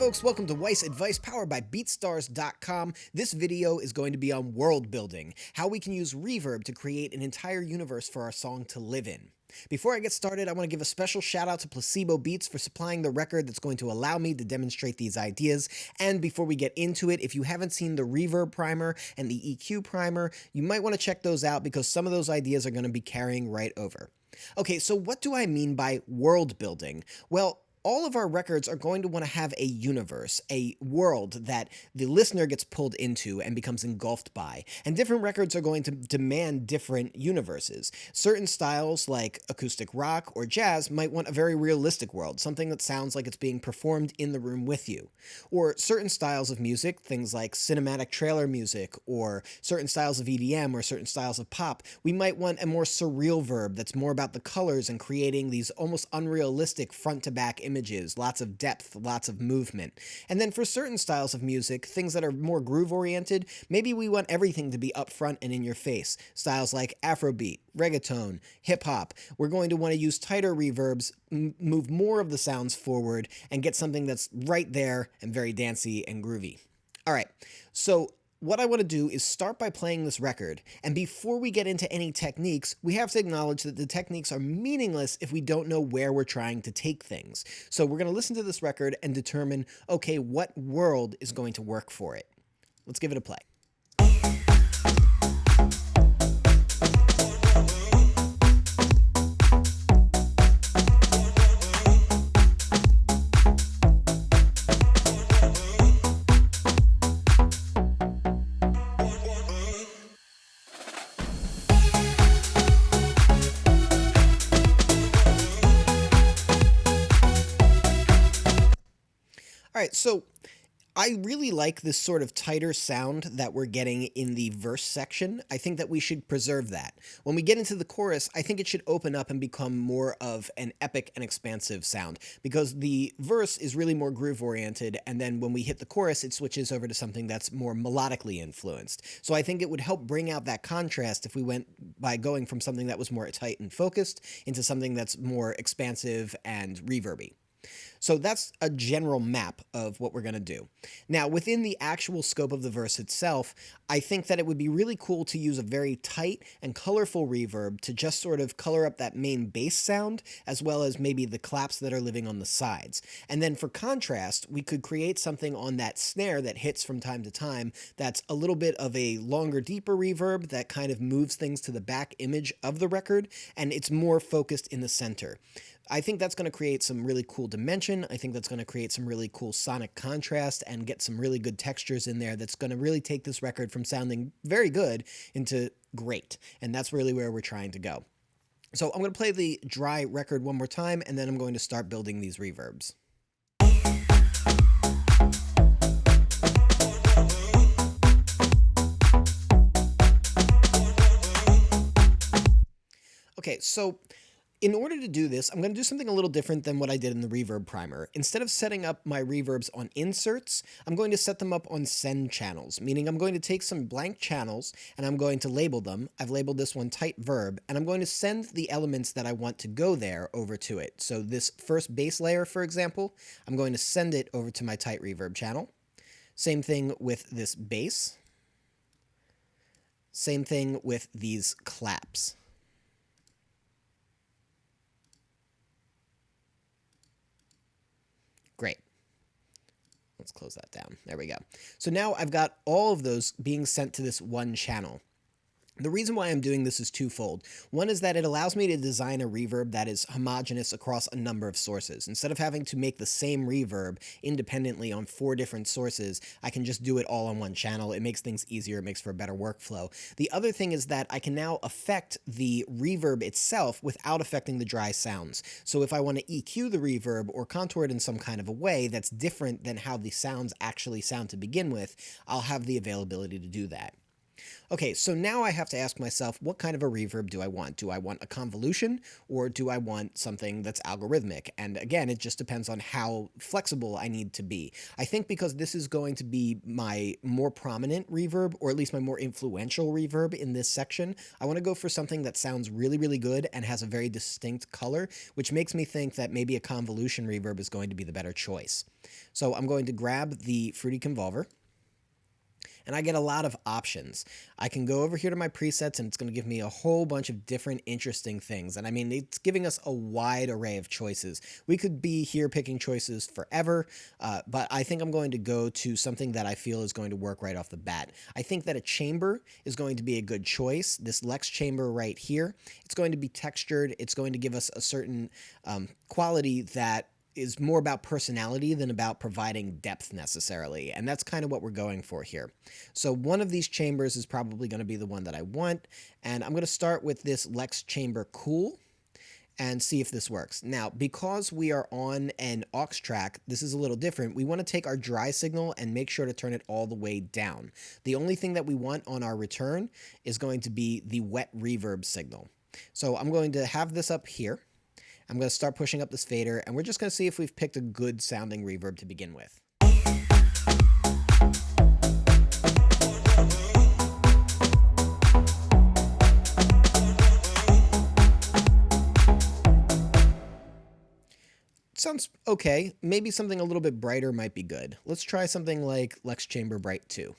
folks, welcome to Weiss Advice powered by BeatStars.com. This video is going to be on world building, how we can use reverb to create an entire universe for our song to live in. Before I get started, I want to give a special shout out to Placebo Beats for supplying the record that's going to allow me to demonstrate these ideas. And before we get into it, if you haven't seen the reverb primer and the EQ primer, you might want to check those out because some of those ideas are going to be carrying right over. Okay, so what do I mean by world building? Well, all of our records are going to want to have a universe, a world that the listener gets pulled into and becomes engulfed by. And different records are going to demand different universes. Certain styles, like acoustic rock or jazz, might want a very realistic world, something that sounds like it's being performed in the room with you. Or certain styles of music, things like cinematic trailer music, or certain styles of EDM, or certain styles of pop, we might want a more surreal verb that's more about the colors and creating these almost unrealistic front to back images, lots of depth, lots of movement. And then for certain styles of music, things that are more groove oriented, maybe we want everything to be upfront and in your face. Styles like Afrobeat, reggaeton, hip hop. We're going to want to use tighter reverbs, move more of the sounds forward, and get something that's right there and very dancey and groovy. All right, so what I want to do is start by playing this record, and before we get into any techniques, we have to acknowledge that the techniques are meaningless if we don't know where we're trying to take things. So we're going to listen to this record and determine, okay, what world is going to work for it. Let's give it a play. Right, so I really like this sort of tighter sound that we're getting in the verse section. I think that we should preserve that. When we get into the chorus, I think it should open up and become more of an epic and expansive sound because the verse is really more groove oriented, and then when we hit the chorus, it switches over to something that's more melodically influenced. So I think it would help bring out that contrast if we went by going from something that was more tight and focused into something that's more expansive and reverby. So that's a general map of what we're going to do. Now, within the actual scope of the verse itself, I think that it would be really cool to use a very tight and colorful reverb to just sort of color up that main bass sound, as well as maybe the claps that are living on the sides. And then for contrast, we could create something on that snare that hits from time to time that's a little bit of a longer, deeper reverb that kind of moves things to the back image of the record, and it's more focused in the center. I think that's going to create some really cool dimension. I think that's going to create some really cool sonic contrast and get some really good textures in there that's going to really take this record from sounding very good into great. And that's really where we're trying to go. So I'm going to play the dry record one more time, and then I'm going to start building these reverbs. Okay, so in order to do this, I'm going to do something a little different than what I did in the reverb primer. Instead of setting up my reverbs on inserts, I'm going to set them up on send channels, meaning I'm going to take some blank channels and I'm going to label them. I've labeled this one tight verb, and I'm going to send the elements that I want to go there over to it. So this first bass layer, for example, I'm going to send it over to my tight reverb channel. Same thing with this bass. Same thing with these claps. Great. Let's close that down. There we go. So now I've got all of those being sent to this one channel. The reason why I'm doing this is twofold. One is that it allows me to design a reverb that is homogeneous across a number of sources. Instead of having to make the same reverb independently on four different sources, I can just do it all on one channel. It makes things easier, it makes for a better workflow. The other thing is that I can now affect the reverb itself without affecting the dry sounds. So if I want to EQ the reverb or contour it in some kind of a way that's different than how the sounds actually sound to begin with, I'll have the availability to do that. Okay, so now I have to ask myself, what kind of a reverb do I want? Do I want a convolution or do I want something that's algorithmic? And again, it just depends on how flexible I need to be. I think because this is going to be my more prominent reverb, or at least my more influential reverb in this section, I want to go for something that sounds really, really good and has a very distinct color, which makes me think that maybe a convolution reverb is going to be the better choice. So I'm going to grab the Fruity Convolver and I get a lot of options. I can go over here to my presets and it's going to give me a whole bunch of different interesting things. And I mean, it's giving us a wide array of choices. We could be here picking choices forever, uh, but I think I'm going to go to something that I feel is going to work right off the bat. I think that a chamber is going to be a good choice. This Lex chamber right here, it's going to be textured. It's going to give us a certain um, quality that is more about personality than about providing depth necessarily. And that's kind of what we're going for here. So one of these chambers is probably going to be the one that I want. And I'm going to start with this Lex Chamber Cool and see if this works. Now, because we are on an aux track, this is a little different. We want to take our dry signal and make sure to turn it all the way down. The only thing that we want on our return is going to be the wet reverb signal. So I'm going to have this up here. I'm going to start pushing up this fader, and we're just going to see if we've picked a good sounding reverb to begin with. Sounds okay. Maybe something a little bit brighter might be good. Let's try something like Lex Chamber Bright 2.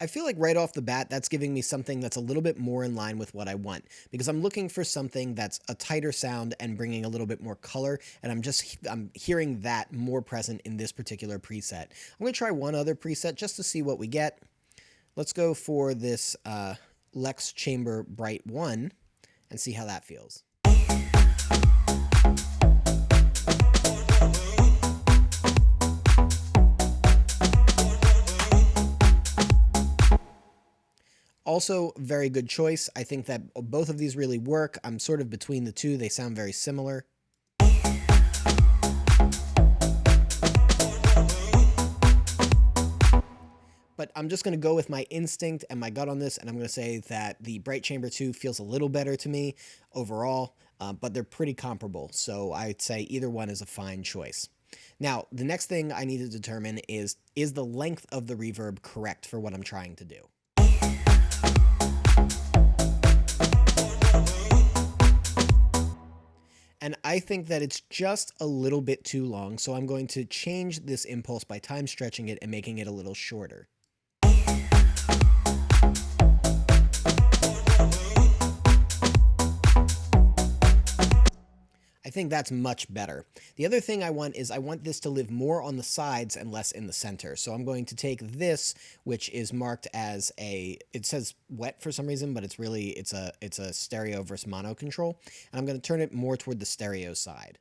I feel like right off the bat, that's giving me something that's a little bit more in line with what I want because I'm looking for something that's a tighter sound and bringing a little bit more color. And I'm just, I'm hearing that more present in this particular preset. I'm going to try one other preset just to see what we get. Let's go for this uh, Lex Chamber Bright 1 and see how that feels. Also, very good choice. I think that both of these really work. I'm sort of between the two. They sound very similar. but I'm just going to go with my instinct and my gut on this, and I'm going to say that the Bright Chamber 2 feels a little better to me overall, uh, but they're pretty comparable, so I'd say either one is a fine choice. Now, the next thing I need to determine is, is the length of the reverb correct for what I'm trying to do? I think that it's just a little bit too long, so I'm going to change this impulse by time stretching it and making it a little shorter. I think that's much better. The other thing I want is I want this to live more on the sides and less in the center. So I'm going to take this, which is marked as a, it says wet for some reason, but it's really, it's a, it's a stereo versus mono control. And I'm going to turn it more toward the stereo side.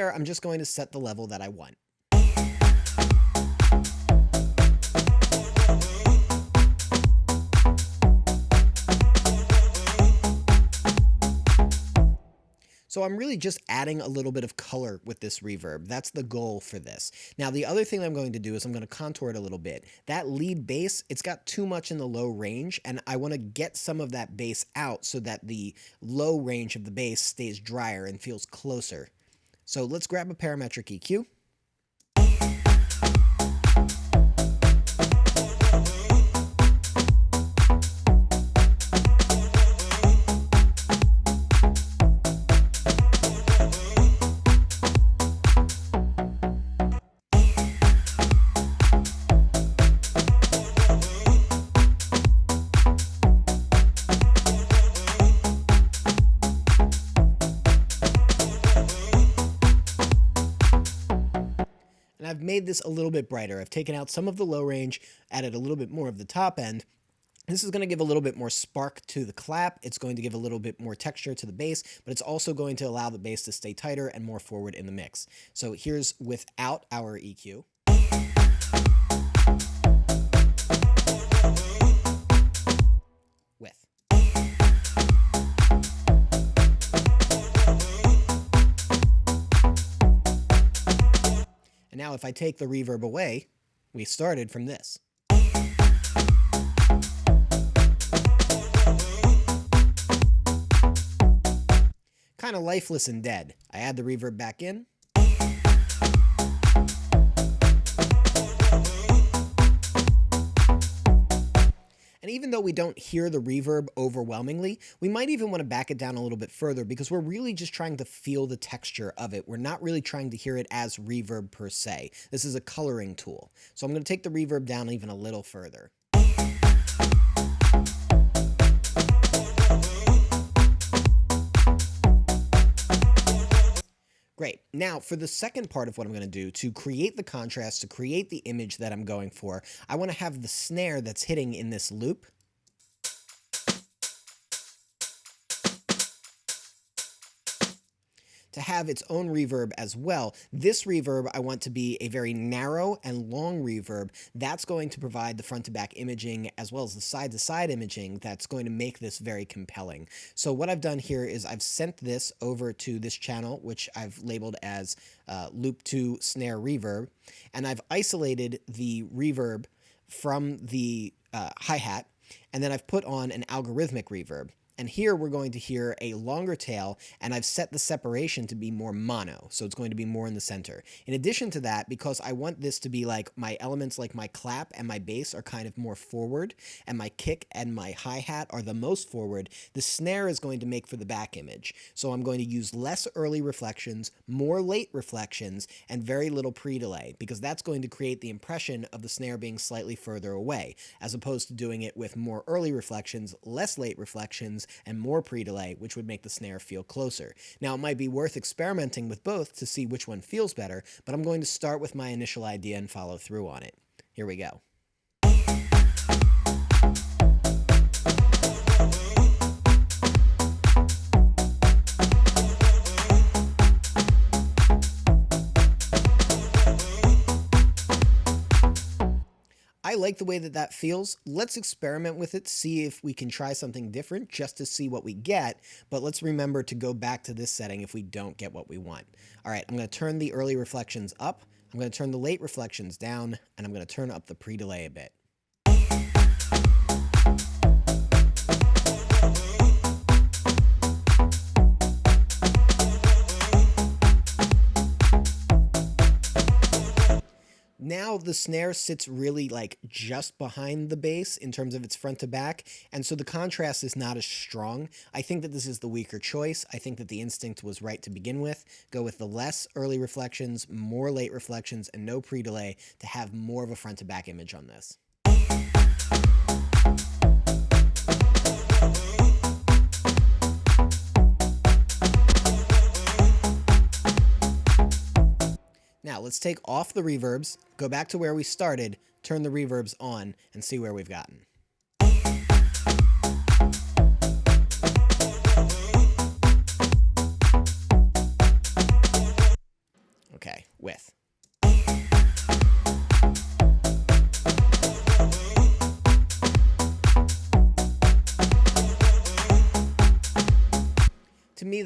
There, I'm just going to set the level that I want. So I'm really just adding a little bit of color with this reverb. That's the goal for this. Now, the other thing I'm going to do is I'm going to contour it a little bit. That lead bass, it's got too much in the low range, and I want to get some of that bass out so that the low range of the bass stays drier and feels closer so let's grab a parametric EQ. Little bit brighter. I've taken out some of the low range, added a little bit more of the top end, This is going to give a little bit more spark to the clap. It's going to give a little bit more texture to the bass, but it's also going to allow the bass to stay tighter and more forward in the mix. So here's without our EQ. Now if I take the reverb away, we started from this. kind of lifeless and dead. I add the reverb back in. And even though we don't hear the reverb overwhelmingly, we might even want to back it down a little bit further because we're really just trying to feel the texture of it. We're not really trying to hear it as reverb per se. This is a coloring tool. So I'm going to take the reverb down even a little further. Great. Now, for the second part of what I'm going to do, to create the contrast, to create the image that I'm going for, I want to have the snare that's hitting in this loop to have its own reverb as well. This reverb I want to be a very narrow and long reverb. That's going to provide the front to back imaging as well as the side to side imaging that's going to make this very compelling. So what I've done here is I've sent this over to this channel, which I've labeled as uh, loop 2 snare reverb, and I've isolated the reverb from the uh, hi-hat, and then I've put on an algorithmic reverb. And here we're going to hear a longer tail, and I've set the separation to be more mono, so it's going to be more in the center. In addition to that, because I want this to be like my elements like my clap and my bass are kind of more forward, and my kick and my hi-hat are the most forward, the snare is going to make for the back image. So I'm going to use less early reflections, more late reflections, and very little pre-delay, because that's going to create the impression of the snare being slightly further away, as opposed to doing it with more early reflections, less late reflections, and more pre-delay, which would make the snare feel closer. Now, it might be worth experimenting with both to see which one feels better, but I'm going to start with my initial idea and follow through on it. Here we go. Like the way that that feels. Let's experiment with it, see if we can try something different just to see what we get. But let's remember to go back to this setting if we don't get what we want. All right, I'm going to turn the early reflections up. I'm going to turn the late reflections down, and I'm going to turn up the pre-delay a bit. Now the snare sits really like just behind the bass in terms of its front to back, and so the contrast is not as strong. I think that this is the weaker choice. I think that the instinct was right to begin with. Go with the less early reflections, more late reflections, and no pre-delay to have more of a front to back image on this. Now let's take off the reverbs, go back to where we started, turn the reverbs on, and see where we've gotten.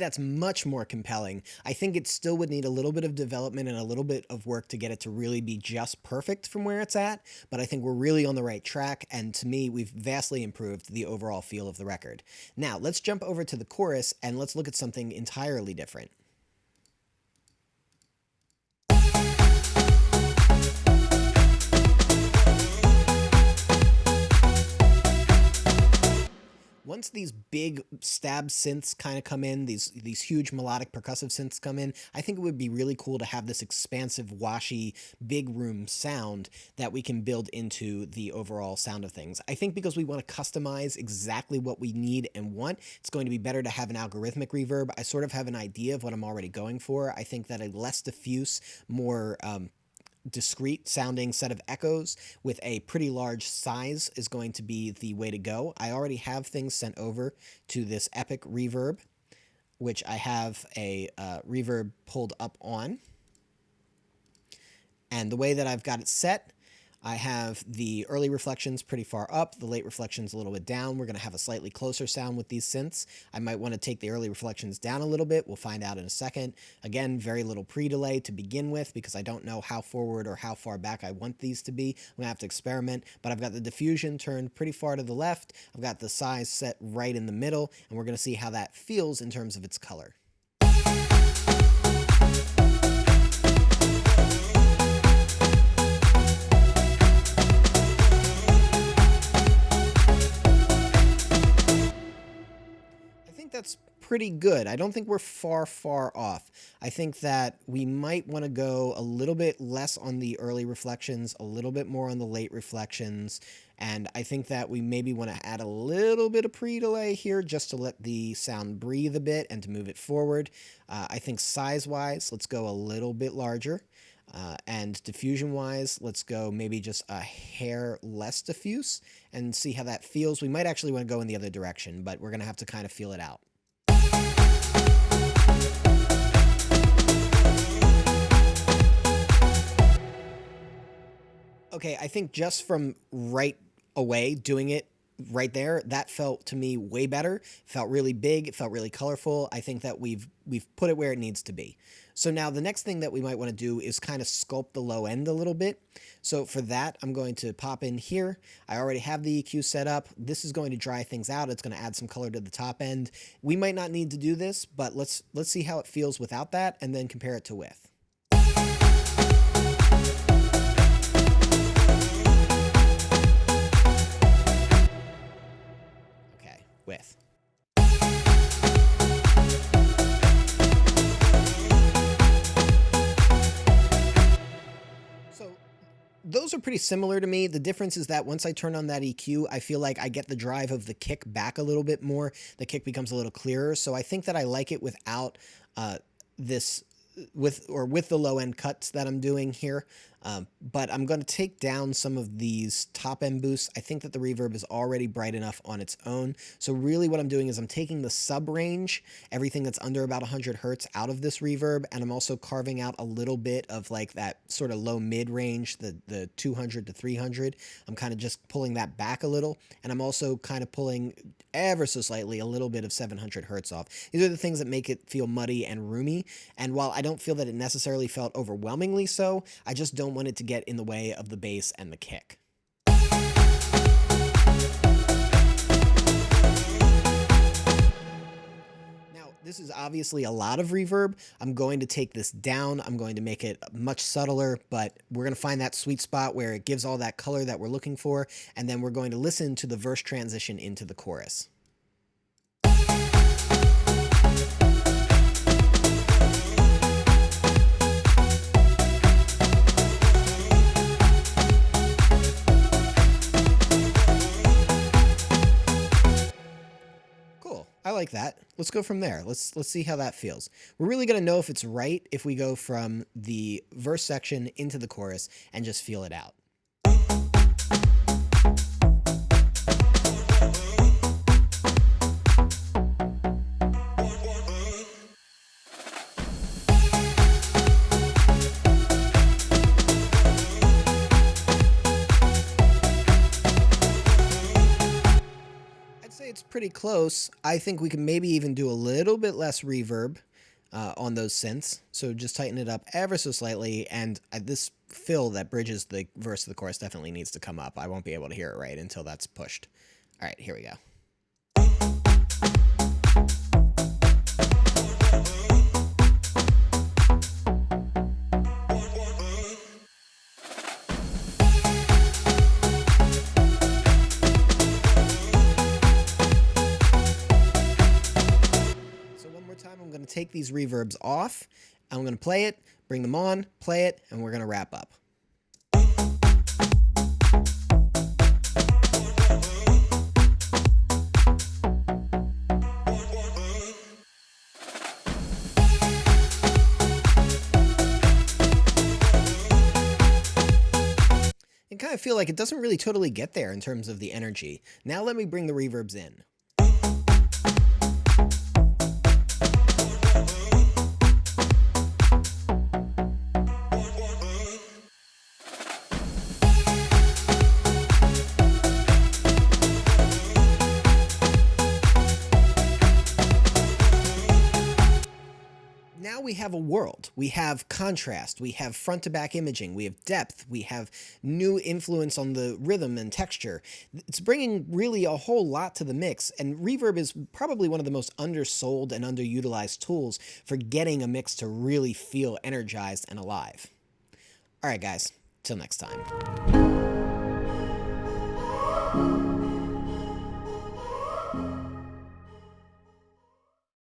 That's much more compelling. I think it still would need a little bit of development and a little bit of work to get it to really be just perfect from where it's at, but I think we're really on the right track, and to me, we've vastly improved the overall feel of the record. Now, let's jump over to the chorus and let's look at something entirely different. Once these big stab synths kind of come in, these these huge melodic percussive synths come in, I think it would be really cool to have this expansive, washy, big room sound that we can build into the overall sound of things. I think because we want to customize exactly what we need and want, it's going to be better to have an algorithmic reverb. I sort of have an idea of what I'm already going for. I think that a less diffuse, more um, discrete sounding set of echoes with a pretty large size is going to be the way to go. I already have things sent over to this Epic Reverb, which I have a uh, reverb pulled up on. And the way that I've got it set I have the early reflections pretty far up, the late reflections a little bit down. We're going to have a slightly closer sound with these synths. I might want to take the early reflections down a little bit. We'll find out in a second. Again, very little pre-delay to begin with because I don't know how forward or how far back I want these to be. I'm going to have to experiment, but I've got the diffusion turned pretty far to the left. I've got the size set right in the middle, and we're going to see how that feels in terms of its color. Pretty good. I don't think we're far, far off. I think that we might want to go a little bit less on the early reflections, a little bit more on the late reflections, and I think that we maybe want to add a little bit of pre-delay here just to let the sound breathe a bit and to move it forward. Uh, I think size-wise, let's go a little bit larger. Uh, and diffusion-wise, let's go maybe just a hair less diffuse and see how that feels. We might actually want to go in the other direction, but we're going to have to kind of feel it out. Okay, I think just from right away doing it right there, that felt to me way better. Felt really big. It felt really colorful. I think that we've we've put it where it needs to be. So now the next thing that we might want to do is kind of sculpt the low end a little bit. So for that, I'm going to pop in here. I already have the EQ set up. This is going to dry things out. It's going to add some color to the top end. We might not need to do this, but let's let's see how it feels without that and then compare it to with. With. So those are pretty similar to me. The difference is that once I turn on that EQ, I feel like I get the drive of the kick back a little bit more. The kick becomes a little clearer. So I think that I like it without uh, this with or with the low end cuts that I'm doing here. Um, but I'm going to take down some of these top end boosts. I think that the reverb is already bright enough on its own. So really what I'm doing is I'm taking the sub range, everything that's under about 100 hertz out of this reverb, and I'm also carving out a little bit of like that sort of low mid range, the, the 200 to 300. I'm kind of just pulling that back a little, and I'm also kind of pulling ever so slightly a little bit of 700 hertz off. These are the things that make it feel muddy and roomy, and while I don't feel that it necessarily felt overwhelmingly so, I just don't want it to get in the way of the bass and the kick. Now, this is obviously a lot of reverb. I'm going to take this down. I'm going to make it much subtler, but we're going to find that sweet spot where it gives all that color that we're looking for, and then we're going to listen to the verse transition into the chorus. I like that. Let's go from there. Let's let's see how that feels. We're really going to know if it's right if we go from the verse section into the chorus and just feel it out. Pretty close. I think we can maybe even do a little bit less reverb uh, on those synths. So just tighten it up ever so slightly. And uh, this fill that bridges the verse of the chorus definitely needs to come up. I won't be able to hear it right until that's pushed. All right, here we go. Take these reverbs off. I'm going to play it, bring them on, play it, and we're going to wrap up. I kind of feel like it doesn't really totally get there in terms of the energy. Now let me bring the reverbs in. We have a world. We have contrast, we have front to back imaging, we have depth, we have new influence on the rhythm and texture. It's bringing really a whole lot to the mix, and reverb is probably one of the most undersold and underutilized tools for getting a mix to really feel energized and alive. Alright guys, till next time.